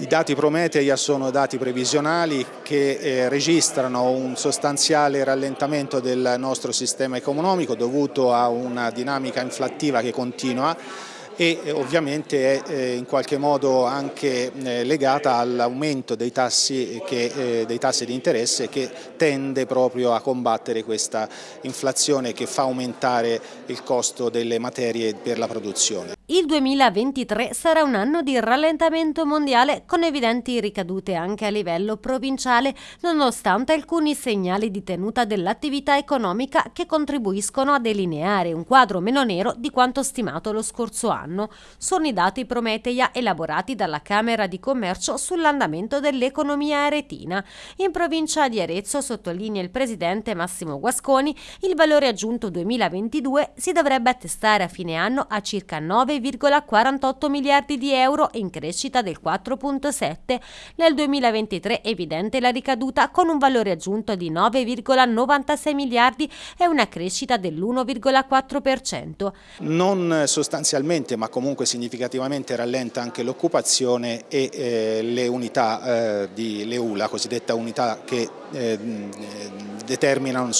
I dati Prometeia sono dati previsionali che eh, registrano un sostanziale rallentamento del nostro sistema economico dovuto a una dinamica inflattiva che continua e eh, ovviamente è eh, in qualche modo anche eh, legata all'aumento dei, tassi dei tassi di interesse che tende proprio a combattere questa inflazione che fa aumentare il costo delle materie per la produzione. Il 2023 sarà un anno di rallentamento mondiale con evidenti ricadute anche a livello provinciale, nonostante alcuni segnali di tenuta dell'attività economica che contribuiscono a delineare un quadro meno nero di quanto stimato lo scorso anno. Sono i dati Prometeia elaborati dalla Camera di Commercio sull'andamento dell'economia aretina. In provincia di Arezzo, sottolinea il presidente Massimo Guasconi, il valore aggiunto 2022 si dovrebbe attestare a fine anno a circa 9 9,48 miliardi di euro in crescita del 4,7. Nel 2023 è evidente la ricaduta con un valore aggiunto di 9,96 miliardi e una crescita dell'1,4%. Non sostanzialmente ma comunque significativamente rallenta anche l'occupazione e eh, le unità eh, di Leula, la cosiddetta unità che eh, determinano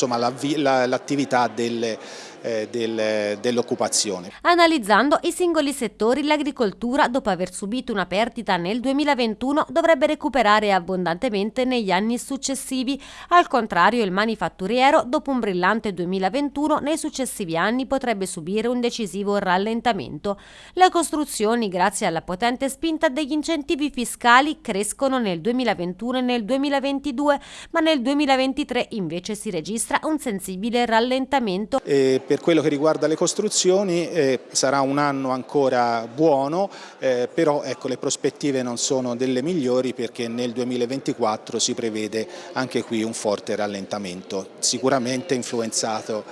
l'attività la, delle eh, del, dell'occupazione. Analizzando i singoli settori, l'agricoltura, dopo aver subito una perdita nel 2021, dovrebbe recuperare abbondantemente negli anni successivi. Al contrario, il manifatturiero, dopo un brillante 2021, nei successivi anni potrebbe subire un decisivo rallentamento. Le costruzioni, grazie alla potente spinta degli incentivi fiscali, crescono nel 2021 e nel 2022, ma nel 2023 invece si registra un sensibile rallentamento. E per quello che riguarda le costruzioni eh, sarà un anno ancora buono, eh, però ecco, le prospettive non sono delle migliori perché nel 2024 si prevede anche qui un forte rallentamento, sicuramente influenzato,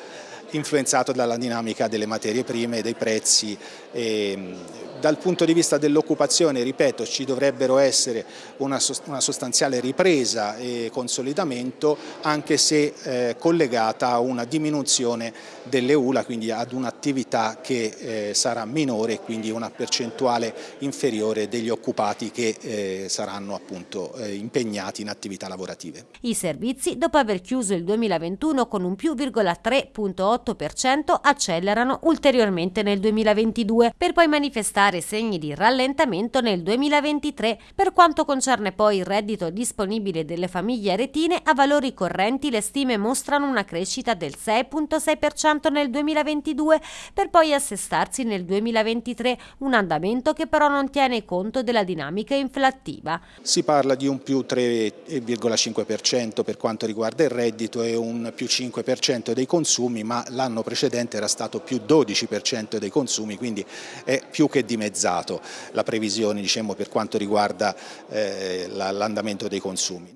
influenzato dalla dinamica delle materie prime, dei prezzi. E, dal punto di vista dell'occupazione, ripeto, ci dovrebbero essere una, sostanziale ripresa e consolidamento anche se eh, collegata a una diminuzione delle ULA, quindi ad un'attività che eh, sarà minore e quindi una percentuale inferiore degli occupati che eh, saranno appunto impegnati in attività lavorative. I servizi, dopo aver chiuso il 2021 con un più 3,8%, accelerano ulteriormente nel 2022 per poi manifestare dare segni di rallentamento nel 2023. Per quanto concerne poi il reddito disponibile delle famiglie aretine, a valori correnti le stime mostrano una crescita del 6,6% nel 2022 per poi assestarsi nel 2023, un andamento che però non tiene conto della dinamica inflattiva. Si parla di un più 3,5% per quanto riguarda il reddito e un più 5% dei consumi, ma l'anno precedente era stato più 12% dei consumi, quindi è più che di dimezzato la previsione diciamo, per quanto riguarda eh, l'andamento dei consumi.